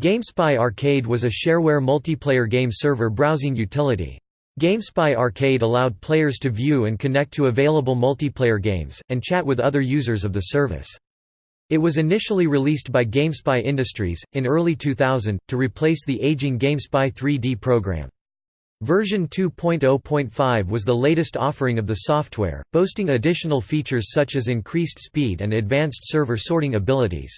GameSpy Arcade was a shareware multiplayer game server browsing utility. GameSpy Arcade allowed players to view and connect to available multiplayer games, and chat with other users of the service. It was initially released by GameSpy Industries, in early 2000, to replace the aging GameSpy 3D program. Version 2.0.5 was the latest offering of the software, boasting additional features such as increased speed and advanced server sorting abilities.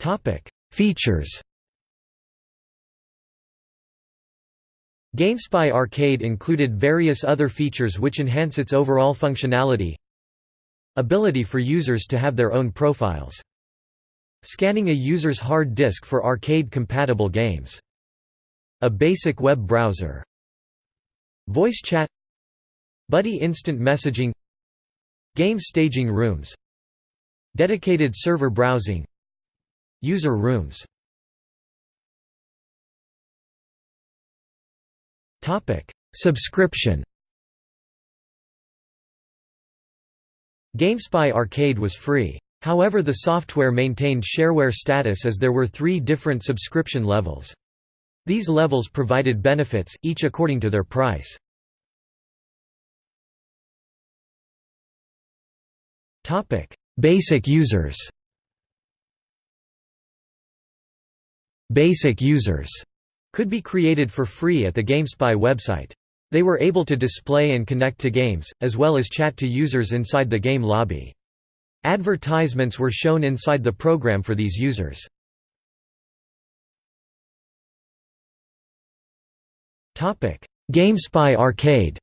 Topic: Features. GameSpy Arcade included various other features which enhance its overall functionality. Ability for users to have their own profiles. Scanning a user's hard disk for arcade-compatible games. A basic web browser. Voice chat Buddy instant messaging Game staging rooms Dedicated server browsing User rooms Subscription GameSpy Arcade was free. However the software maintained shareware status as there were three different subscription levels. These levels provided benefits, each according to their price. Basic users Basic users could be created for free at the GameSpy website. They were able to display and connect to games, as well as chat to users inside the game lobby. Advertisements were shown inside the program for these users. GameSpy Arcade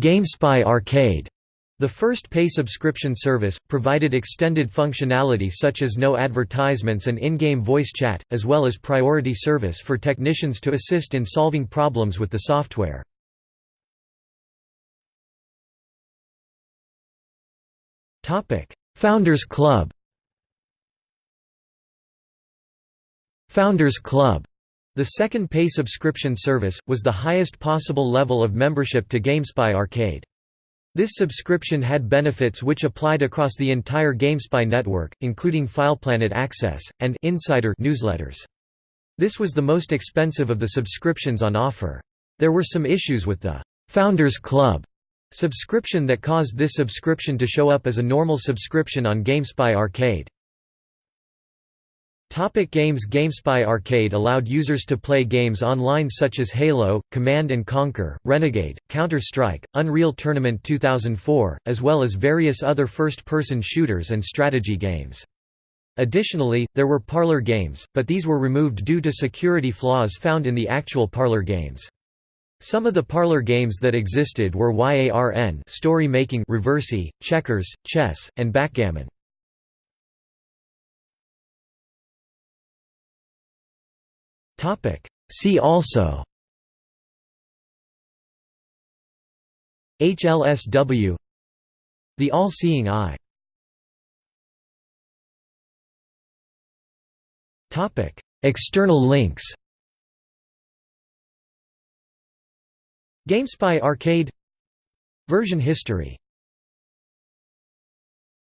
GameSpy Arcade the first pay subscription service, provided extended functionality such as no advertisements and in-game voice chat, as well as priority service for technicians to assist in solving problems with the software. Founders Club Founders Club the second pay subscription service, was the highest possible level of membership to GameSpy Arcade. This subscription had benefits which applied across the entire GameSpy network, including FilePlanet access, and Insider newsletters. This was the most expensive of the subscriptions on offer. There were some issues with the «Founders Club» subscription that caused this subscription to show up as a normal subscription on GameSpy Arcade. Topic games GameSpy Arcade allowed users to play games online such as Halo, Command & Conquer, Renegade, Counter-Strike, Unreal Tournament 2004, as well as various other first-person shooters and strategy games. Additionally, there were parlor games, but these were removed due to security flaws found in the actual parlor games. Some of the parlor games that existed were YARN story making Reversi, checkers, chess, and backgammon. See also HLSW The All-Seeing Eye Topic. External links GameSpy Arcade Version history